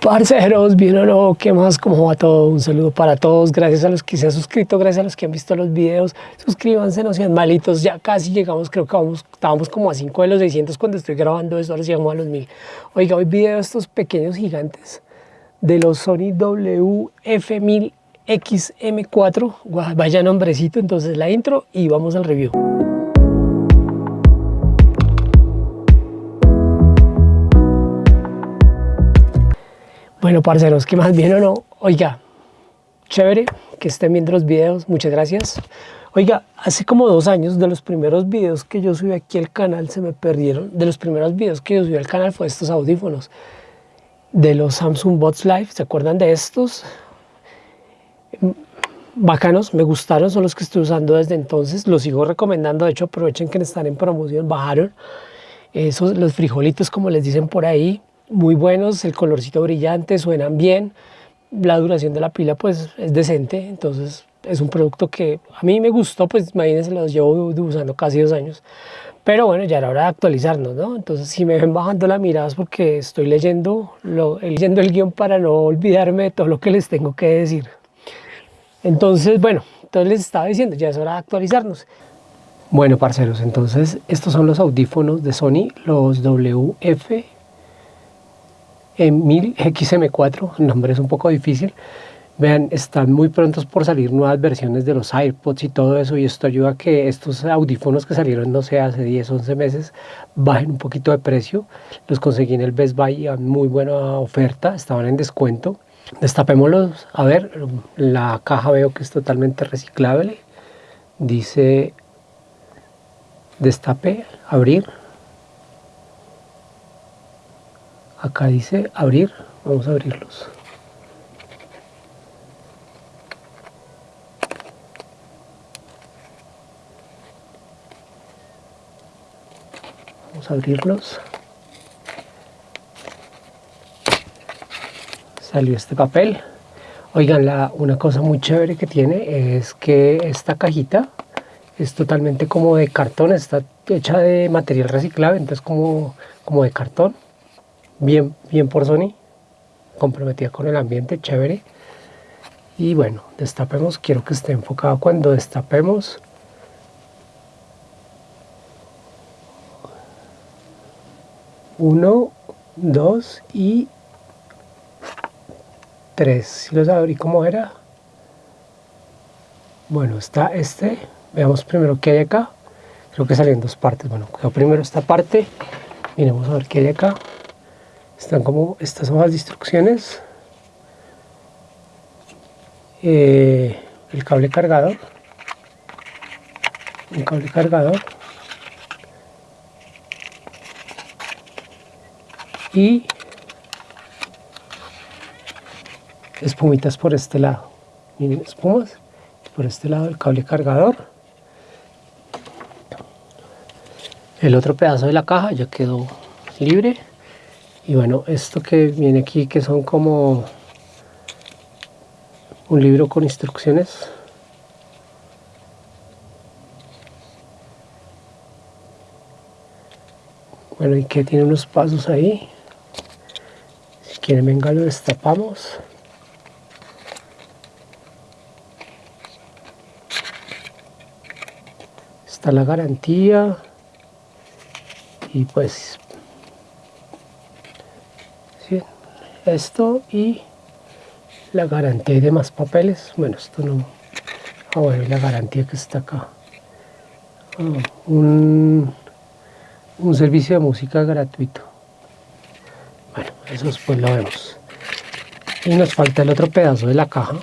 Parceros, bien o no, ¿qué más? ¿Cómo va todo? Un saludo para todos, gracias a los que se han suscrito, gracias a los que han visto los videos, suscríbanse, no sean malitos, ya casi llegamos, creo que vamos, estábamos como a 5 de los 600 cuando estoy grabando esto, ahora llegamos a los 1000. Oiga, hoy video estos pequeños gigantes de los Sony WF-1000XM4, vaya nombrecito, entonces la intro y vamos al review. Bueno, parceros, ¿qué más bien o no? Oiga, chévere que estén viendo los videos, muchas gracias. Oiga, hace como dos años de los primeros videos que yo subí aquí al canal se me perdieron. De los primeros videos que yo subí al canal fue estos audífonos de los Samsung Bots Live. ¿Se acuerdan de estos? Bacanos, me gustaron, son los que estoy usando desde entonces. Los sigo recomendando, de hecho aprovechen que están en promoción, bajaron. Esos, los frijolitos como les dicen por ahí, muy buenos, el colorcito brillante, suenan bien, la duración de la pila pues es decente, entonces es un producto que a mí me gustó, pues imagínense, los llevo usando casi dos años, pero bueno, ya era hora de actualizarnos, ¿no? Entonces si me ven bajando la mirada es porque estoy leyendo, lo, leyendo el guion para no olvidarme de todo lo que les tengo que decir. Entonces, bueno, entonces les estaba diciendo, ya es hora de actualizarnos. Bueno, parceros, entonces estos son los audífonos de Sony, los WF en 1000 XM4, el nombre es un poco difícil. Vean, están muy prontos por salir nuevas versiones de los AirPods y todo eso, y esto ayuda a que estos audífonos que salieron, no sé, hace 10, 11 meses, bajen un poquito de precio. Los conseguí en el Best Buy a muy buena oferta, estaban en descuento. Destapémoslos, a ver, la caja veo que es totalmente reciclable. Dice destape, abrir, acá dice abrir vamos a abrirlos. Vamos a abrirlos. Salió este papel. Oigan la, una cosa muy chévere que tiene es que esta cajita es totalmente como de cartón está hecha de material reciclable entonces como, como de cartón bien, bien por Sony, comprometida con el ambiente, chévere. Y bueno, destapemos, quiero que esté enfocado cuando destapemos. Uno, dos y tres. Si los abrí como era. Bueno, está este. Veamos primero qué hay acá. Creo que salen dos partes. Bueno, primero esta parte. Miremos a ver qué hay acá están como estas hojas de instrucciones. Eh, el cable cargador un cable cargador y espumitas por este lado. Miren espumas por este lado el cable cargador. El otro pedazo de la caja ya quedó libre y bueno, esto que viene aquí, que son como un libro con instrucciones. Bueno, y que tiene unos pasos ahí. Si quieren, venga, lo destapamos. Está la garantía. Y pues esto y la garantía y demás papeles. Bueno esto no. Ah bueno la garantía que está acá. Ah, un, un servicio de música gratuito. Bueno eso después lo vemos. Y nos falta el otro pedazo de la caja.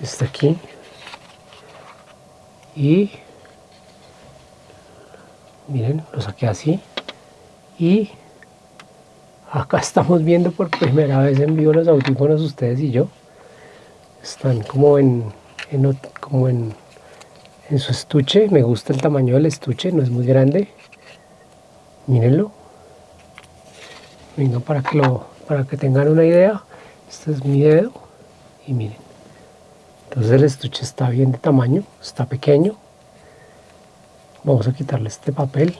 Está aquí. Y miren lo saqué así. Y acá estamos viendo por primera vez en vivo los audífonos ustedes y yo. Están como en, como en, en su estuche. Me gusta el tamaño del estuche no es muy grande. Mírenlo. Venga para que lo para que tengan una idea este es mi dedo. Y miren. Entonces el estuche está bien de tamaño está pequeño Vamos a quitarle este papel.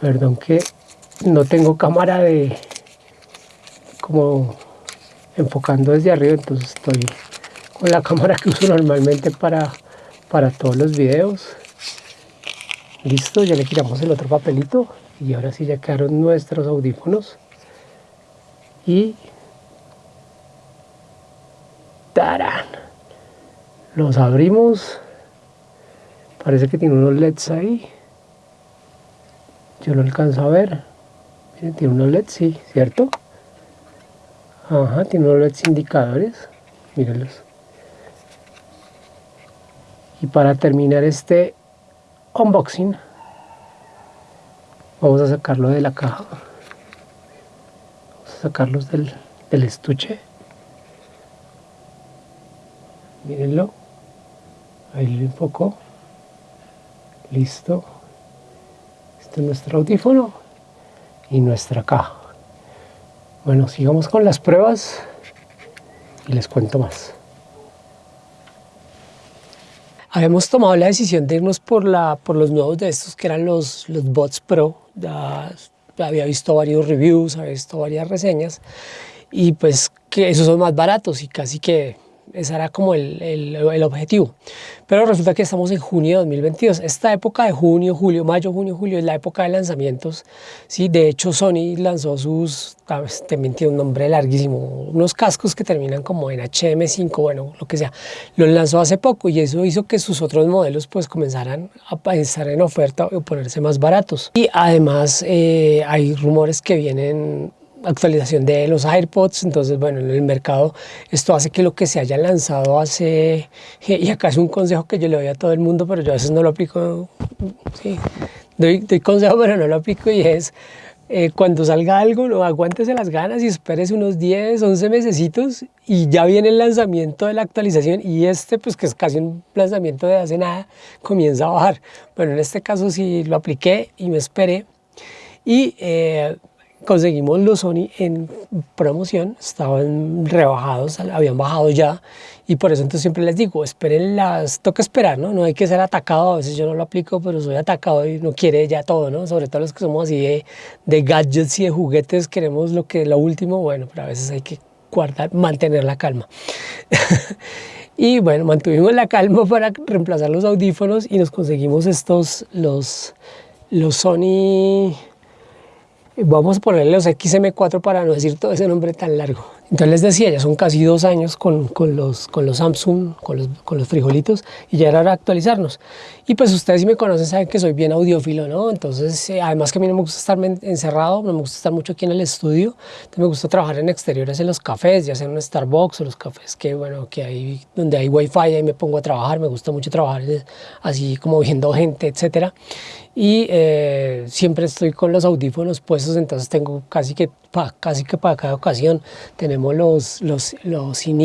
Perdón que no tengo cámara de como enfocando desde arriba, entonces estoy con la cámara que uso normalmente para, para todos los videos. Listo, ya le quitamos el otro papelito y ahora sí ya quedaron nuestros audífonos. Y ¡tarán! Los abrimos. Parece que tiene unos LEDs ahí. Yo lo alcanzo a ver. Tiene unos LEDs, sí, ¿cierto? Ajá, tiene unos LEDs indicadores. Mírenlos. Y para terminar este unboxing, vamos a sacarlo de la caja. Vamos a sacarlos del, del estuche. Mírenlo. Ahí lo enfoco. Listo. Este es nuestro audífono y nuestra caja. Bueno, sigamos con las pruebas y les cuento más. Habíamos tomado la decisión de irnos por, la, por los nuevos de estos que eran los, los Bots Pro. Ya, había visto varios reviews, había visto varias reseñas y pues que esos son más baratos y casi que ese era como el, el, objetivo. Pero resulta que estamos en junio de 2022. Esta época de junio, julio, mayo, junio, julio es la época de lanzamientos. ¿sí? De hecho, Sony lanzó sus, también tiene un nombre larguísimo, unos cascos que terminan como en HM5, bueno, lo que sea. Los lanzó hace poco y eso hizo que sus otros modelos pues comenzaran a estar en oferta o ponerse más baratos. Y además eh, hay rumores que vienen actualización de los AirPods, entonces bueno, en el mercado esto hace que lo que se haya lanzado hace, y acá es un consejo que yo le doy a todo el mundo, pero yo a veces no lo aplico, sí, doy, consejo pero no lo aplico y es eh, cuando salga algo, no, aguántese las ganas y espérese unos 10, 11 mesecitos y ya viene el lanzamiento de la actualización y este pues que es casi un lanzamiento de hace nada, comienza a bajar. Bueno, en este caso sí lo apliqué y me esperé y eh, conseguimos los Sony en promoción, estaban rebajados, habían bajado ya y por eso entonces siempre les digo, esperen las, toca esperar, ¿no? No hay que ser atacado, a veces yo no lo aplico, pero soy atacado y no quiere ya todo, ¿no? Sobre todo los que somos así de, gadgets y de juguetes, queremos lo que lo último, bueno, pero a veces hay que guardar, mantener la calma. y bueno, mantuvimos la calma para reemplazar los audífonos y nos conseguimos estos, los, los Sony Vamos a ponerle los XM4 para no decir todo ese nombre tan largo. Entonces les decía, ya son casi dos años con, con, los, con los Samsung, con los, con los frijolitos, y ya era hora de actualizarnos. Y pues ustedes si me conocen saben que soy bien audiófilo, ¿no? Entonces, eh, además que a mí no me gusta estar encerrado, no me gusta estar mucho aquí en el estudio, me gusta trabajar en exteriores en los cafés, ya sea en un Starbucks o los cafés que, bueno, que hay, donde hay wifi, ahí me pongo a trabajar, me gusta mucho trabajar así como viendo gente, etcétera. Y eh, siempre estoy con los audífonos puestos, entonces tengo casi que, casi que para cada ocasión tenemos los, los, los in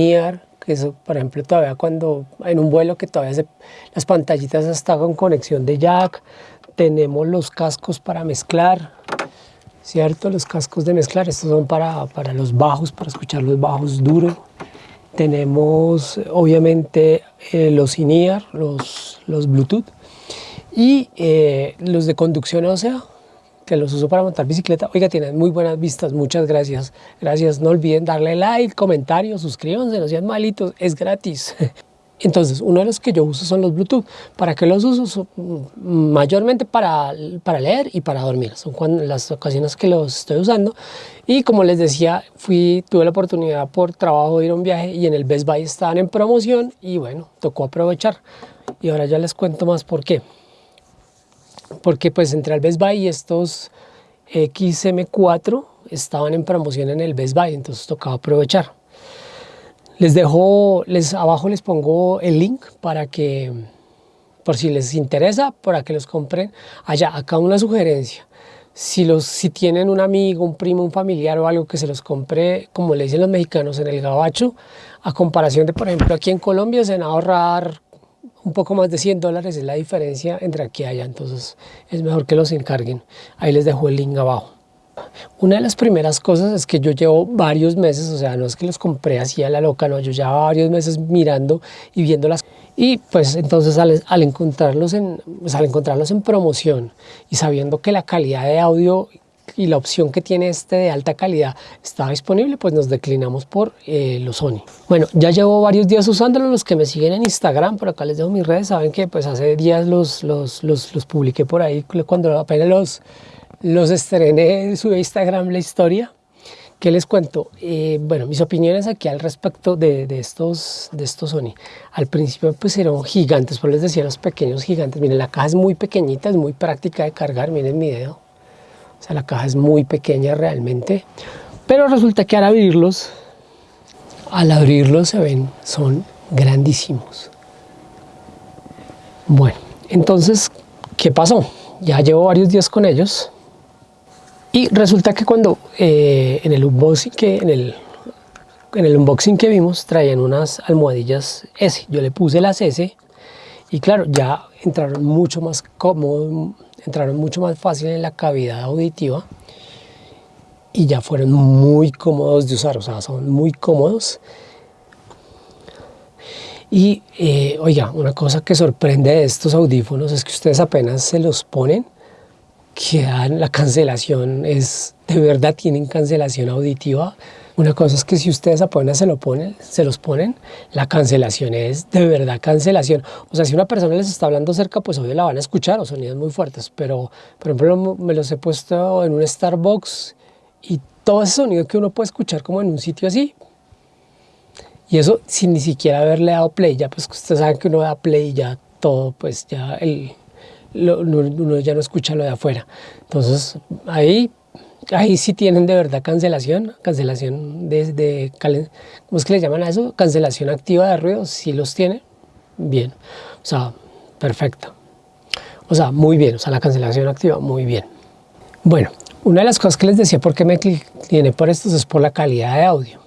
que eso, por ejemplo, todavía cuando en un vuelo que todavía se, las pantallitas están con conexión de jack, tenemos los cascos para mezclar, ¿cierto? Los cascos de mezclar, estos son para, para los bajos, para escuchar los bajos duro. Tenemos, obviamente, eh, los in los, los Bluetooth, y eh, los de conducción ósea, que los uso para montar bicicleta. Oiga, tienen muy buenas vistas, muchas gracias. Gracias, no olviden darle like, comentario, suscríbanse, no sean malitos, es gratis. Entonces, uno de los que yo uso son los Bluetooth. ¿Para qué los uso? mayormente para, para leer y para dormir. Son cuando, las ocasiones que los estoy usando. Y como les decía, fui, tuve la oportunidad por trabajo de ir a un viaje y en el Best Buy estaban en promoción y bueno, tocó aprovechar. Y ahora ya les cuento más por qué porque pues entre el Best Buy y estos XM4 estaban en promoción en el Best Buy, entonces tocaba aprovechar. Les dejo, les, abajo les pongo el link para que, por si les interesa, para que los compren allá. Acá una sugerencia, si, los, si tienen un amigo, un primo, un familiar o algo que se los compre, como le dicen los mexicanos, en el gabacho, a comparación de, por ejemplo, aquí en Colombia se van a ahorrar un poco más de 100 dólares es la diferencia entre aquí y allá, entonces es mejor que los encarguen. Ahí les dejo el link abajo. Una de las primeras cosas es que yo llevo varios meses, o sea, no es que los compré así a la loca, no, yo llevo varios meses mirando y viéndolas Y pues entonces al, encontrarlos en, pues, al encontrarlos en promoción y sabiendo que la calidad de audio y la opción que tiene este de alta calidad estaba disponible, pues nos declinamos por eh, los Sony. Bueno, ya llevo varios días usándolo, los que me siguen en Instagram, por acá les dejo mis redes, saben que pues hace días los, los, los, los publiqué por ahí, cuando apenas los, los estrené, subí a Instagram la historia. ¿Qué les cuento? Eh, bueno, mis opiniones aquí al respecto de, de, estos, de estos Sony. Al principio pues eran gigantes, por les decía los pequeños gigantes. Miren, la caja es muy pequeñita, es muy práctica de cargar, miren mi dedo. O sea, la caja es muy pequeña realmente. Pero resulta que al abrirlos, al abrirlos se ven, son grandísimos. Bueno, entonces, ¿qué pasó? Ya llevo varios días con ellos y resulta que cuando eh, en, el unboxing que, en, el, en el unboxing que vimos traían unas almohadillas S, yo le puse las S y claro, ya entraron mucho más cómodo, entraron mucho más fácil en la cavidad auditiva y ya fueron muy cómodos de usar, o sea, son muy cómodos. Y eh, oiga, una cosa que sorprende de estos audífonos es que ustedes apenas se los ponen que dan la cancelación es, de verdad tienen cancelación auditiva. Una cosa es que si ustedes se, lo ponen, se los ponen, la cancelación es de verdad cancelación. O sea, si una persona les está hablando cerca, pues obvio la van a escuchar o sonidos muy fuertes. Pero, por ejemplo, me los he puesto en un Starbucks y todo ese sonido que uno puede escuchar como en un sitio así. Y eso sin ni siquiera haberle dado play. Ya pues ustedes saben que uno da play y ya todo, pues ya el, uno ya no escucha lo de afuera. Entonces, ahí, ahí sí tienen de verdad cancelación, cancelación de, ¿cómo es que le llaman a eso? Cancelación activa de ruido, si los tiene, bien. O sea, perfecto. O sea, muy bien, o sea, la cancelación activa, muy bien. Bueno, una de las cosas que les decía por qué me tiene por estos es por la calidad de audio.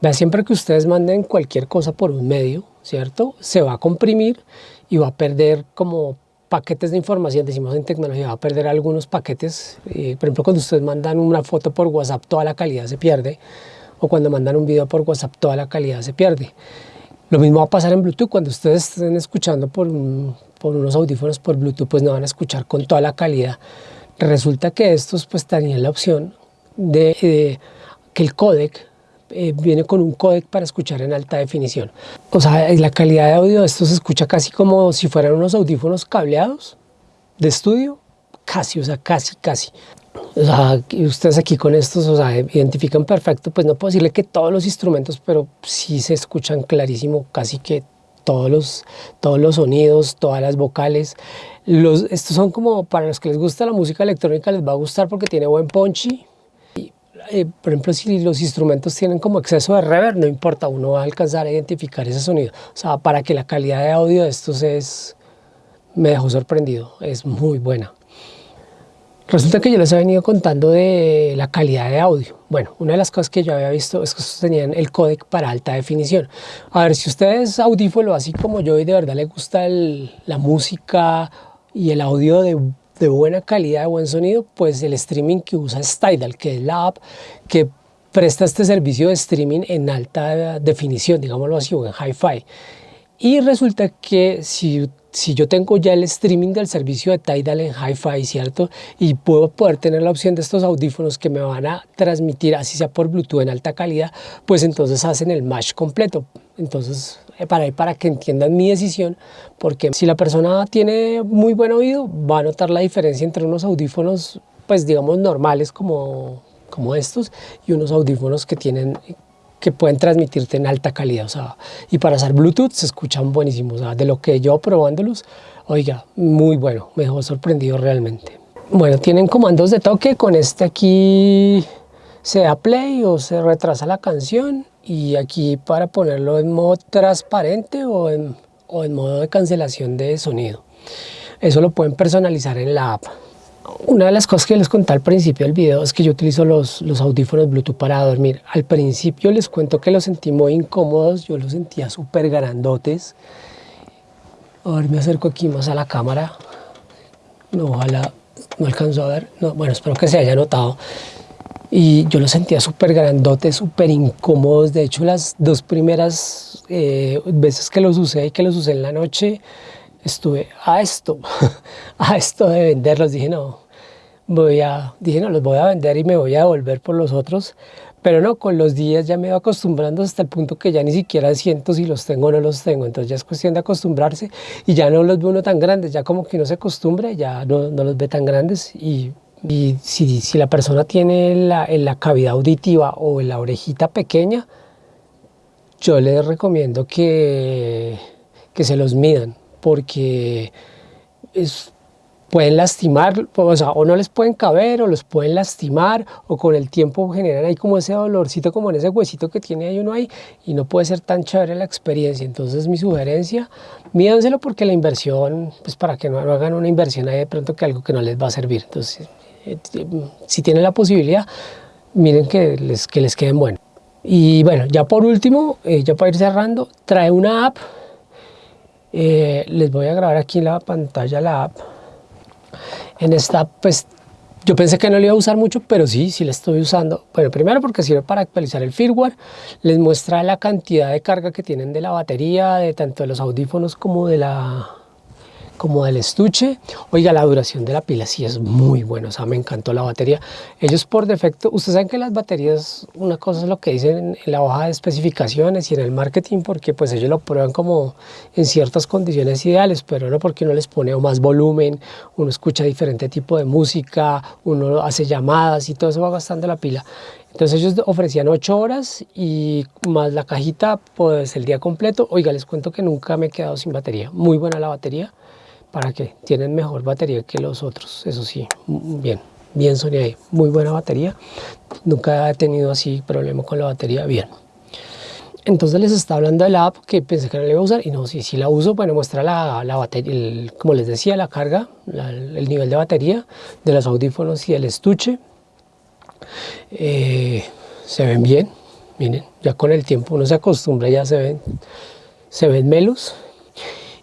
Vea, siempre que ustedes manden cualquier cosa por un medio, ¿cierto? Se va a comprimir y va a perder como paquetes de información, decimos en tecnología, va a perder algunos paquetes. Eh, por ejemplo, cuando ustedes mandan una foto por WhatsApp, toda la calidad se pierde. O cuando mandan un video por WhatsApp, toda la calidad se pierde. Lo mismo va a pasar en Bluetooth. Cuando ustedes estén escuchando por, por unos audífonos por Bluetooth, pues no van a escuchar con toda la calidad. Resulta que estos pues tenían la opción de, de que el codec eh, viene con un códec para escuchar en alta definición. O sea, la calidad de audio de esto se escucha casi como si fueran unos audífonos cableados de estudio, casi, o sea, casi, casi. O sea, ustedes aquí con estos, o sea, identifican perfecto, pues no puedo decirle que todos los instrumentos, pero sí se escuchan clarísimo casi que todos los, todos los sonidos, todas las vocales. Los, estos son como, para los que les gusta la música electrónica, les va a gustar porque tiene buen punchy, eh, por ejemplo, si los instrumentos tienen como exceso de reverb, no importa, uno va a alcanzar a identificar ese sonido. O sea, para que la calidad de audio de estos es, me dejó sorprendido, es muy buena. Resulta que yo les he venido contando de la calidad de audio. Bueno, una de las cosas que yo había visto es que estos tenían el códec para alta definición. A ver, si ustedes audífono así como yo y de verdad les gusta la música y el audio de de buena calidad, de buen sonido, pues el streaming que usa es Tidal, que es la app que presta este servicio de streaming en alta definición, digámoslo así, o en hi-fi. Y resulta que si, si yo tengo ya el streaming del servicio de Tidal en hi-fi, ¿cierto? Y puedo poder tener la opción de estos audífonos que me van a transmitir, así sea por Bluetooth en alta calidad, pues entonces hacen el match completo. Entonces eh, para, para que entiendan mi decisión, porque si la persona tiene muy buen oído, va a notar la diferencia entre unos audífonos, pues digamos normales como, como estos, y unos audífonos que tienen que pueden transmitirte en alta calidad, o sea, y para hacer Bluetooth se escuchan buenísimos, de lo que yo probándolos, oiga, muy bueno, me dejó sorprendido realmente. Bueno, tienen comandos de toque, con este aquí se da play o se retrasa la canción, y aquí para ponerlo en modo transparente o en, o en modo de cancelación de sonido. Eso lo pueden personalizar en la app. Una de las cosas que les conté al principio del video es que yo utilizo los, los audífonos Bluetooth para dormir. Al principio les cuento que los sentí muy incómodos, yo los sentía súper grandotes. A ver, me acerco aquí más a la cámara. No, ojalá no alcanzo a ver. No, bueno, espero que se haya notado. y yo lo sentía súper grandote, súper incómodos. De hecho, las dos primeras eh, veces que los usé y que los usé en la noche, estuve a esto, a esto de venderlos. Dije, no, voy a, dije, no, los voy a vender y me voy a devolver por los otros. Pero no, con los días ya me iba acostumbrando hasta el punto que ya ni siquiera siento si los tengo o no los tengo. Entonces ya es cuestión de acostumbrarse y ya no los ve uno tan grandes. Ya como que uno se acostumbra, ya no, no los ve tan grandes y y si, si, la persona tiene la, en la cavidad auditiva o en la orejita pequeña, yo les recomiendo que, que se los midan, porque es, pueden lastimar, o, sea, o no les pueden caber, o los pueden lastimar, o con el tiempo generan ahí como ese dolorcito, como en ese huesito que tiene ahí uno ahí, y no puede ser tan chévere la experiencia. Entonces mi sugerencia, mídanselo porque la inversión, pues para que no hagan una inversión ahí de pronto que algo que no les va a servir. Entonces eh, si tienen la posibilidad, miren que les, que les queden buenos. Y bueno, ya por último, eh, ya para ir cerrando, trae una app. Eh, les voy a grabar aquí en la pantalla la app. En esta pues yo pensé que no la iba a usar mucho, pero sí, sí la estoy usando. Bueno, primero porque sirve para actualizar el firmware, les muestra la cantidad de carga que tienen de la batería, de tanto de los audífonos como de la, como del estuche. Oiga, la duración de la pila sí es muy buena, o sea, me encantó la batería. Ellos por defecto, ustedes saben que las baterías, una cosa es lo que dicen en la hoja de especificaciones y en el marketing, porque pues ellos lo prueban como en ciertas condiciones ideales, pero no porque uno les pone más volumen, uno escucha diferente tipo de música, uno hace llamadas y todo eso va gastando la pila. Entonces ellos ofrecían 8 horas y más la cajita, pues el día completo. Oiga, les cuento que nunca me he quedado sin batería. Muy buena la batería para que tienen mejor batería que los otros, eso sí, bien, bien Sony ahí, muy buena batería, nunca he tenido así problema con la batería, bien. Entonces les está hablando de la app que pensé que no la iba a usar y no, si, si la uso, bueno, muestra la, la batería, como les decía, la carga, el nivel de batería de los audífonos y el estuche. Eh, se ven bien, miren, ya con el tiempo uno se acostumbra, ya se ven, se ven melos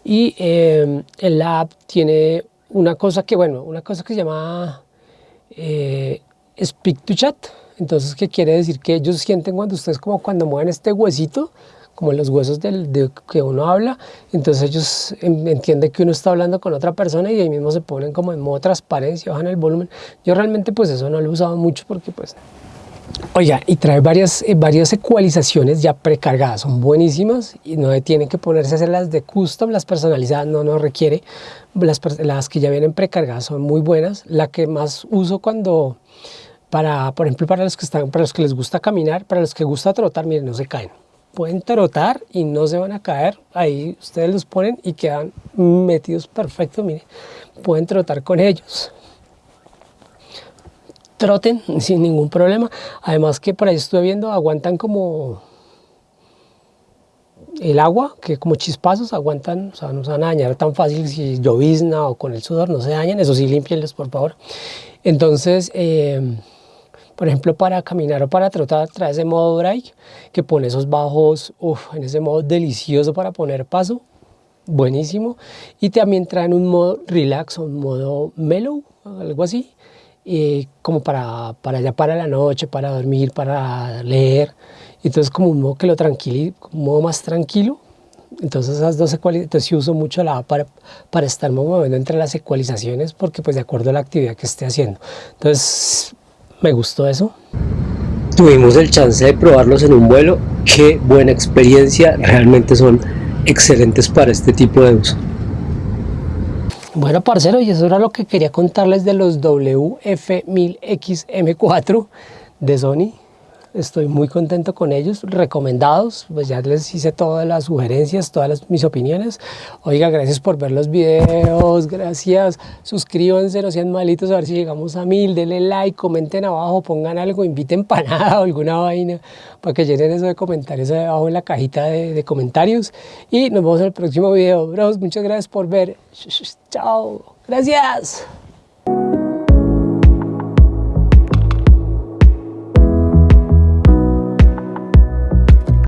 y eh, el app tiene una cosa que, bueno, una cosa que se llama eh, Speak to Chat. Entonces, ¿qué quiere decir? Que ellos sienten cuando ustedes como cuando mueven este huesito, como los huesos del, de que uno habla, entonces ellos entienden que uno está hablando con otra persona y ahí mismo se ponen como en modo transparencia, bajan el volumen. Yo realmente pues eso no lo he usado mucho porque pues Oiga, y trae varias, eh, varias ecualizaciones ya precargadas, son buenísimas y no tienen que ponerse a hacer las de custom, las personalizadas no nos requiere, las, las que ya vienen precargadas son muy buenas, la que más uso cuando, para, por ejemplo, para los que, están, para los que les gusta caminar, para los que gusta trotar, miren, no se caen, pueden trotar y no se van a caer, ahí ustedes los ponen y quedan metidos perfecto, miren, pueden trotar con ellos troten sin ningún problema. Además que por ahí estuve viendo, aguantan como el agua, que como chispazos aguantan, o sea, no se van a dañar tan fácil si llovizna o con el sudor, no se dañan, eso sí, limpienlos por favor. Entonces, eh, por ejemplo, para caminar o para trotar, trae ese modo break, que pone esos bajos, en ese modo delicioso para poner paso, buenísimo. Y también traen un modo relax, un modo mellow, algo así, como para, para ya para la noche, para dormir, para leer. Entonces como un modo que lo tranquilo, un modo más tranquilo. Entonces esas dos ecualizaciones, sí uso mucho la para, para estar moviendo entre las ecualizaciones porque pues de acuerdo a la actividad que esté haciendo. Entonces me gustó eso. Tuvimos el chance de probarlos en un vuelo. Qué buena experiencia, realmente son excelentes para este tipo de uso. Bueno, parcero, y eso era lo que quería contarles de los WF1000XM4 de Sony. Estoy muy contento con ellos, recomendados, pues ya les hice todas las sugerencias, todas mis opiniones. Oiga, gracias por ver los videos, gracias, suscríbanse, no sean malitos, a ver si llegamos a mil, denle like, comenten abajo, pongan algo, inviten nada o alguna vaina, para que llenen eso de comentarios abajo en la cajita de, de comentarios. Y nos vemos en el próximo video, bros, muchas gracias por ver, chao, gracias.